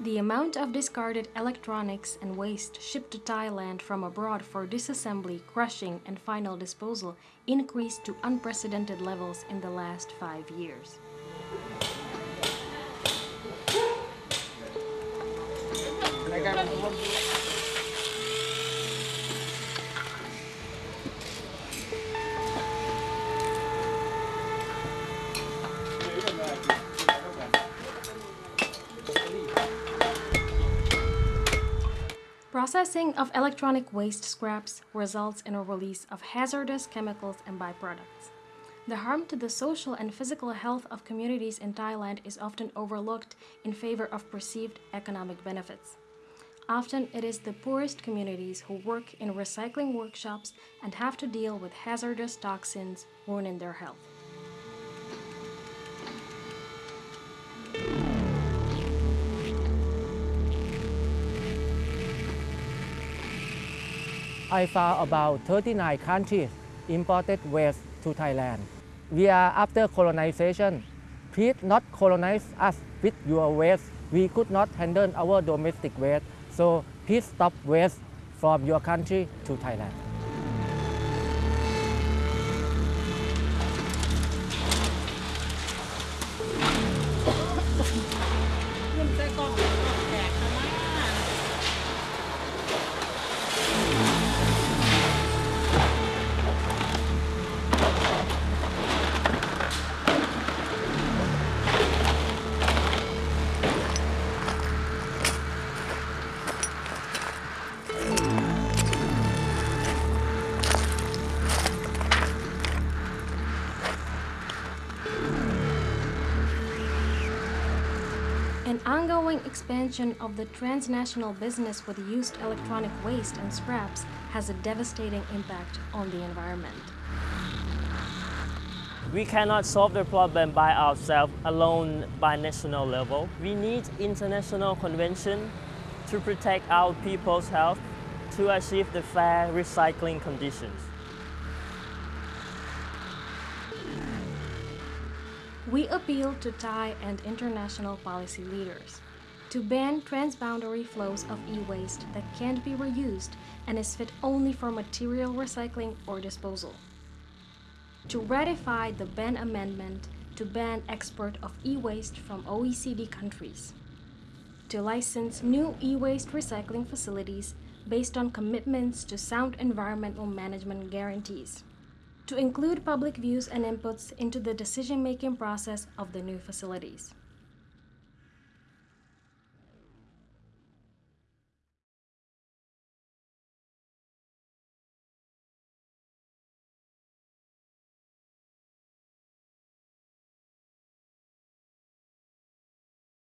The amount of discarded electronics and waste shipped to Thailand from abroad for disassembly, crushing, and final disposal increased to unprecedented levels in the last five years. Processing of electronic waste scraps results in a release of hazardous chemicals and byproducts. The harm to the social and physical health of communities in Thailand is often overlooked in favor of perceived economic benefits. Often it is the poorest communities who work in recycling workshops and have to deal with hazardous toxins ruining their health. I found about 39 countries imported waste to Thailand. We are after colonization. Please not colonize us with your waste. We could not handle our domestic waste, so please stop waste from your country to Thailand. An ongoing expansion of the transnational business with used electronic waste and scraps has a devastating impact on the environment. We cannot solve the problem by ourselves alone by national level. We need international convention to protect our people's health to achieve the fair recycling conditions. We appeal to Thai and international policy leaders to ban transboundary flows of e-waste that can't be reused and is fit only for material recycling or disposal. To ratify the ban amendment to ban export of e-waste from OECD countries. To license new e-waste recycling facilities based on commitments to sound environmental management guarantees to include public views and inputs into the decision-making process of the new facilities.